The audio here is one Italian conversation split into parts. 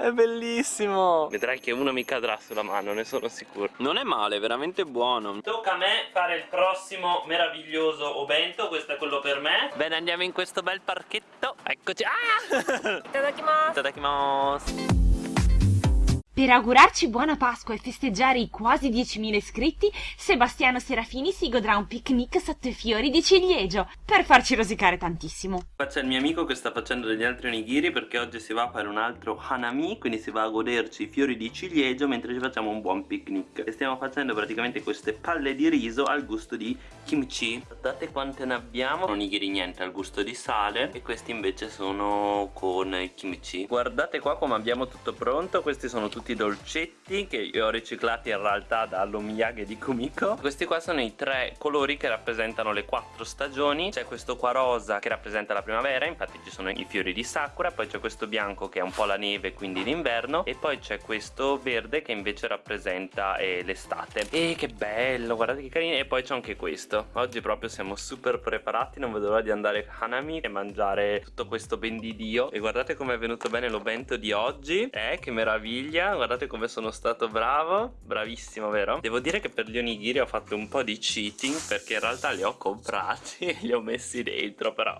È bellissimo. Vedrai che uno mi cadrà sulla mano, ne sono sicuro. Non è male, veramente buono. Tocca a me fare il prossimo meraviglioso obento Questo è quello per me. Bene, andiamo in questo bel parchetto. Eccoci. Ah! Itadakimasu Itadakimasu per augurarci buona Pasqua e festeggiare i quasi 10.000 iscritti, Sebastiano Serafini si godrà un picnic sotto i fiori di ciliegio, per farci rosicare tantissimo. Qua c'è il mio amico che sta facendo degli altri onigiri perché oggi si va a fare un altro hanami, quindi si va a goderci i fiori di ciliegio mentre ci facciamo un buon picnic. E stiamo facendo praticamente queste palle di riso al gusto di kimchi. Guardate quante ne abbiamo, onigiri niente al gusto di sale e questi invece sono con kimchi. Guardate qua come abbiamo tutto pronto, questi sono tutti tutti i dolcetti che io ho riciclati in realtà dall'Omiyage di Kumiko. Questi qua sono i tre colori che rappresentano le quattro stagioni. C'è questo qua rosa che rappresenta la primavera infatti ci sono i fiori di sakura poi c'è questo bianco che è un po' la neve quindi l'inverno e poi c'è questo verde che invece rappresenta eh, l'estate. E che bello guardate che carino e poi c'è anche questo. Oggi proprio siamo super preparati non vedo l'ora di andare a Hanami e mangiare tutto questo ben di Dio. E guardate come è venuto bene l'obento di oggi. Eh che meraviglia guardate come sono stato bravo Bravissimo vero? Devo dire che per gli onigiri ho fatto un po' di cheating Perché in realtà li ho comprati e li ho messi dentro Però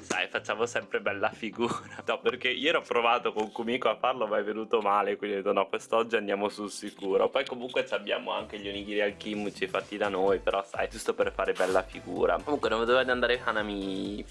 sai facciamo sempre bella figura. No perché io ero provato con Kumiko a farlo ma è venuto male Quindi ho detto no quest'oggi andiamo sul sicuro. Poi comunque abbiamo anche gli onigiri al kimchi fatti da noi Però sai giusto per fare bella figura. Comunque non di andare Hanami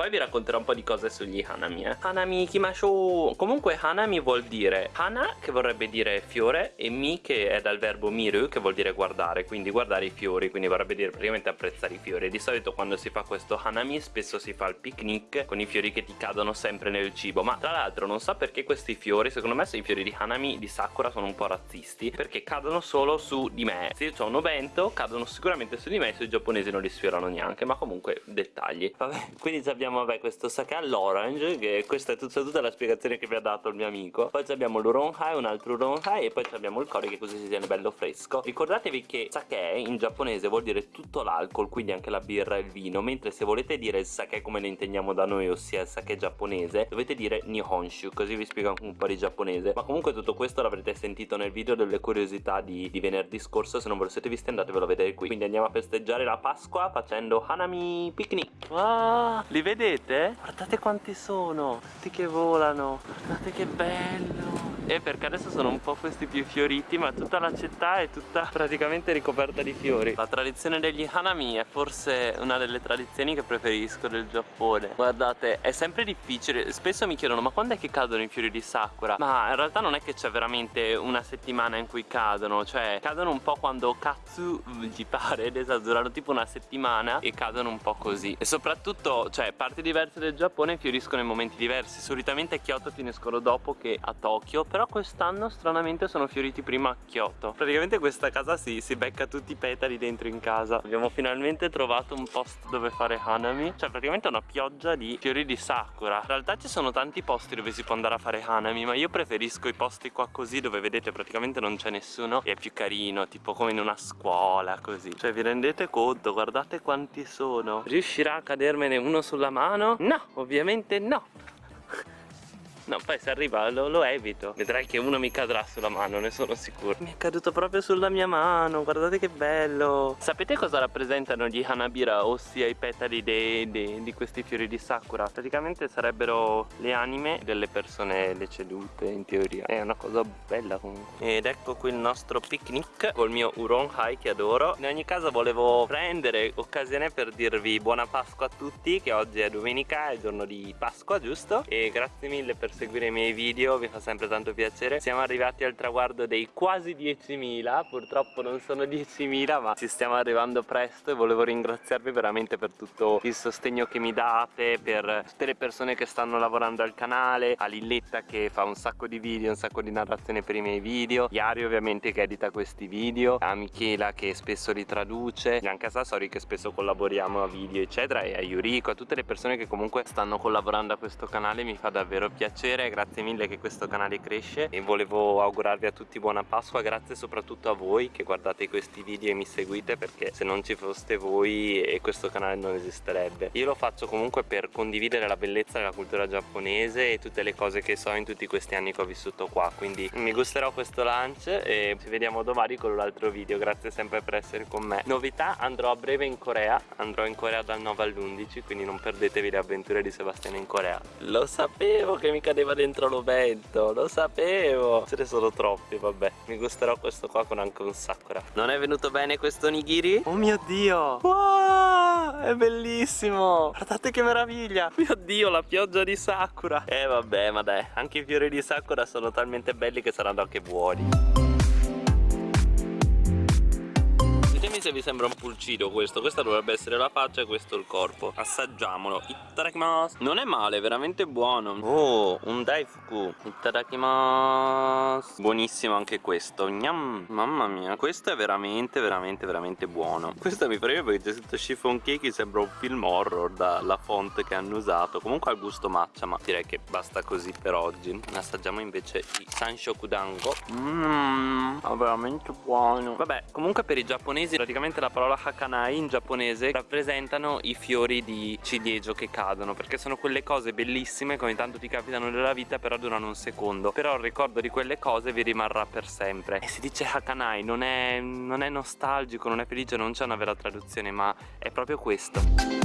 poi vi racconterò un po' di cose sugli Hanami eh. Hanami Kimasho Comunque Hanami vuol dire Hana che vorrebbe dire fiore e Mi che è dal verbo miru che vuol dire guardare Quindi guardare i fiori Quindi vorrebbe dire praticamente apprezzare i fiori. Di solito quando si fa questo Hanami spesso si fa il picnic Con i fiori che ti cadono sempre nel cibo. Ma tra l'altro non so perché questi fiori Secondo me se i fiori di Hanami di Sakura sono un po' razzisti Perché cadono solo su di me. Se io ho un ovento cadono sicuramente su di me Se i giapponesi non li sfiorano neanche Ma comunque dettagli. Vabbè quindi abbiamo vabbè, questo sake all'orange che questa è tutta, tutta, la spiegazione che vi ha dato il mio amico. Poi abbiamo l'uronhai, un altro uronhai e poi abbiamo il curry che così si tiene bello fresco. Ricordatevi che sake in giapponese vuol dire tutto l'alcol quindi anche la birra e il vino mentre se volete dire il sake come lo intendiamo da noi ossia il sake giapponese dovete dire nihonshu così vi spiego un po' di giapponese. Ma comunque tutto questo l'avrete sentito nel video delle curiosità di, di venerdì scorso se non ve lo siete visti andatevelo a vedere qui. Quindi andiamo a festeggiare la Pasqua facendo Hanami Picnic. Ah, li vedete? Guardate quanti sono Tutti che volano Guardate che bello e perché adesso sono un po' questi più fioriti ma tutta la città è tutta praticamente ricoperta di fiori. La tradizione degli hanami è forse una delle tradizioni che preferisco del Giappone. Guardate è sempre difficile spesso mi chiedono ma quando è che cadono i fiori di sakura? Ma in realtà non è che c'è veramente una settimana in cui cadono cioè cadono un po' quando katsu gli pare ed durano tipo una settimana e cadono un po' così. E soprattutto cioè parti diverse del Giappone fioriscono in momenti diversi. Solitamente a Kyoto finiscono dopo che a Tokyo però però quest'anno stranamente sono fioriti prima a Kyoto. Praticamente questa casa si, si becca tutti i petali dentro in casa. Abbiamo finalmente trovato un posto dove fare hanami. Cioè praticamente una pioggia di fiori di sakura. In realtà ci sono tanti posti dove si può andare a fare hanami Ma io preferisco i posti qua così dove vedete praticamente non c'è nessuno. E è più carino tipo come in una scuola così. Cioè vi rendete conto? Guardate quanti sono. Riuscirà a cadermene uno sulla mano? No ovviamente no No, poi se arriva lo, lo, evito. Vedrai che uno mi cadrà sulla mano, ne sono sicuro. Mi è caduto proprio sulla mia mano Guardate che bello. Sapete cosa rappresentano gli Hanabira? Ossia i petali de, de, di questi fiori di Sakura? Praticamente sarebbero le anime delle persone decedute in teoria. È una cosa bella comunque. Ed ecco qui il nostro picnic Col mio Uron Hai che adoro. In ogni caso volevo prendere occasione per dirvi buona Pasqua a tutti Che oggi è domenica, è giorno di Pasqua giusto? E grazie mille per seguire i miei video vi fa sempre tanto piacere. Siamo arrivati al traguardo dei quasi 10.000 purtroppo non sono 10.000 ma ci stiamo arrivando presto e volevo ringraziarvi veramente per tutto il sostegno che mi date per tutte le persone che stanno lavorando al canale a Lilletta che fa un sacco di video un sacco di narrazione per i miei video Iari ovviamente che edita questi video a Michela che spesso li traduce anche a Sassori che spesso collaboriamo a video eccetera e a Yuriko a tutte le persone che comunque stanno collaborando a questo canale mi fa davvero piacere piacere, grazie mille che questo canale cresce e volevo augurarvi a tutti buona Pasqua, grazie soprattutto a voi che guardate questi video e mi seguite perché se non ci foste voi e questo canale non esisterebbe. Io lo faccio comunque per condividere la bellezza della cultura giapponese e tutte le cose che so in tutti questi anni che ho vissuto qua, quindi mi gusterò questo lunch e ci vediamo domani con un altro video, grazie sempre per essere con me. Novità, andrò a breve in Corea, andrò in Corea dal 9 all'11, quindi non perdetevi le avventure di Sebastiano in Corea. Lo sapevo che mi cadeva dentro l'ovento, lo sapevo. Ce ne sono troppi, vabbè. Mi gusterò questo qua con anche un sakura. Non è venuto bene questo nigiri? Oh mio Dio! Wow! È bellissimo! Guardate che meraviglia! Mio Dio, la pioggia di sakura! Eh vabbè, ma dai, anche i fiori di sakura sono talmente belli che saranno anche buoni. Ditemi se vi sembra un pulcido questo. Questa dovrebbe essere la faccia e questo il corpo. Assaggiamolo. Itadakimasu Non è male, veramente buono. Oh, un daifuku. Itadakimasu Buonissimo anche questo. Gnam. Mamma mia Questo è veramente, veramente, veramente buono. Questo mi preme perché c'è scritto chiffon cake Sembra un film horror dalla font che hanno usato. Comunque ha gusto matcha Ma direi che basta così per oggi. Assaggiamo invece i Sanshokudango Mmm, è veramente buono. Vabbè, comunque per i giapponesi praticamente la parola hakanai in giapponese rappresentano i fiori di ciliegio che cadono perché sono quelle cose bellissime ogni tanto ti capitano nella vita però durano un secondo. Però il ricordo di quelle cose vi rimarrà per sempre. E si dice hakanai non è, non è nostalgico non è felice non c'è una vera traduzione ma è proprio questo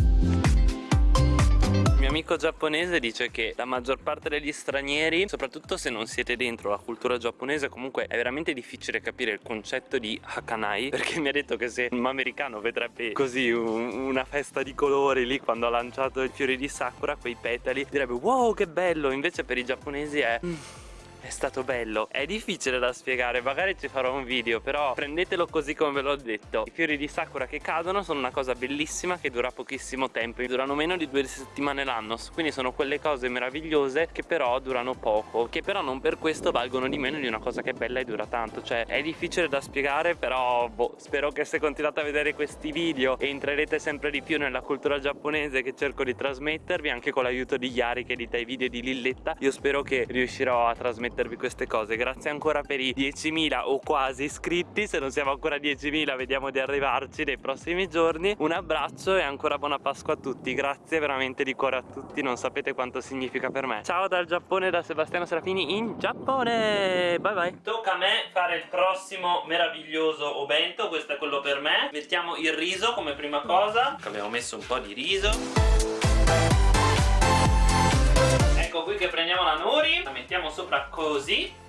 mio amico giapponese dice che la maggior parte degli stranieri, soprattutto se non siete dentro la cultura giapponese, comunque è veramente difficile capire il concetto di Hakanai perché mi ha detto che se un americano vedrebbe così un, una festa di colori lì quando ha lanciato i fiori di Sakura, quei petali, direbbe wow che bello, invece per i giapponesi è... Mm è stato bello. È difficile da spiegare Magari ci farò un video Però prendetelo così come ve l'ho detto. I fiori di sakura che cadono sono una cosa bellissima Che dura pochissimo tempo Durano meno di due settimane l'anno. Quindi sono quelle cose meravigliose Che però durano poco Che però non per questo valgono di meno di una cosa che è bella e dura tanto. Cioè è difficile da spiegare Però boh, spero che se continuate a vedere questi video entrerete sempre di più nella cultura giapponese Che cerco di trasmettervi Anche con l'aiuto di Yari che edita i video di Lilletta Io spero che riuscirò a trasmettere trasmettervi queste cose. Grazie ancora per i 10.000 o quasi iscritti. Se non siamo ancora 10.000 vediamo di arrivarci nei prossimi giorni. Un abbraccio e ancora buona Pasqua a tutti. Grazie veramente di cuore a tutti. Non sapete quanto significa per me. Ciao dal Giappone da Sebastiano Serafini in Giappone. Bye bye. Tocca a me fare il prossimo meraviglioso obento questo è quello per me. Mettiamo il riso come prima cosa. Abbiamo messo un po' di riso ecco qui che prendiamo la nori. La mettiamo sopra così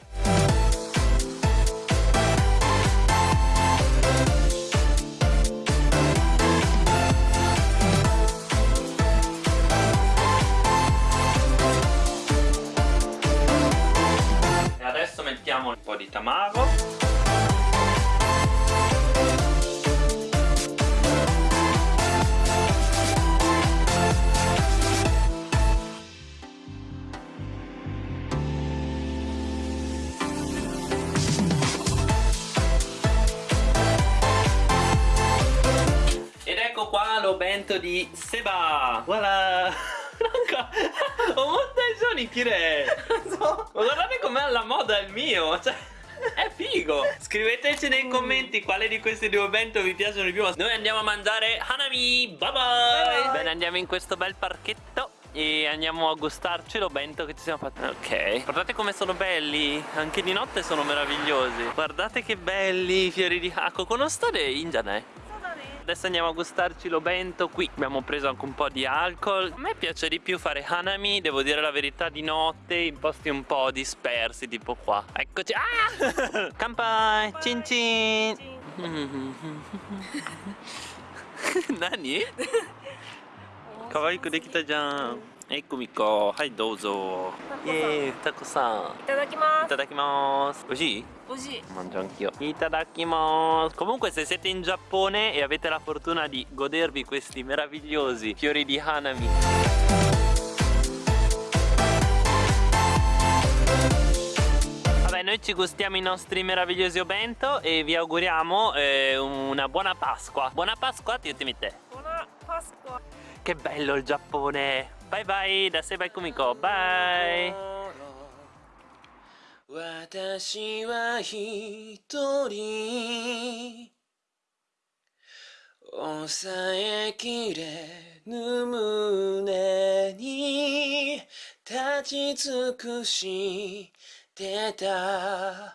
lo bento di Seba Voilà なんか思った以上に綺麗そう guardate com'è alla moda il mio cioè è figo Scriveteci nei commenti quale di questi due bento vi piacciono di più Noi andiamo a mangiare Hanami Bye bye, bye, bye. Bene andiamo in questo bel parchetto e andiamo a gustarci lo bento che ci siamo fatti Ok Guardate come sono belli Anche di notte sono meravigliosi Guardate che belli i fiori di Hako Conoscete Ingiane? adesso andiamo a gustarci lo bento qui abbiamo preso anche un po' di alcol a me piace di più fare hanami devo dire la verità di notte in posti un po' dispersi tipo qua eccoci ah! kampai cin cin nani? Kawaii できたじゃん Eccomi qua, hai dozo. Ehi, Taco-san. Itadakimasu. Itadakimasu. Così? Così. Mangio anch'io. Itadakimasu. Comunque se siete in Giappone e avete la fortuna di godervi questi meravigliosi fiori di hanami. noi ci gustiamo i nostri meravigliosi bento e vi auguriamo eh, una buona Pasqua. Buona Pasqua ti tutti te. Buona Pasqua. Che bello il Giappone! バイバイだせばいくみこバイ私は一人。抑えきれぬ胸に立ち尽くしてた。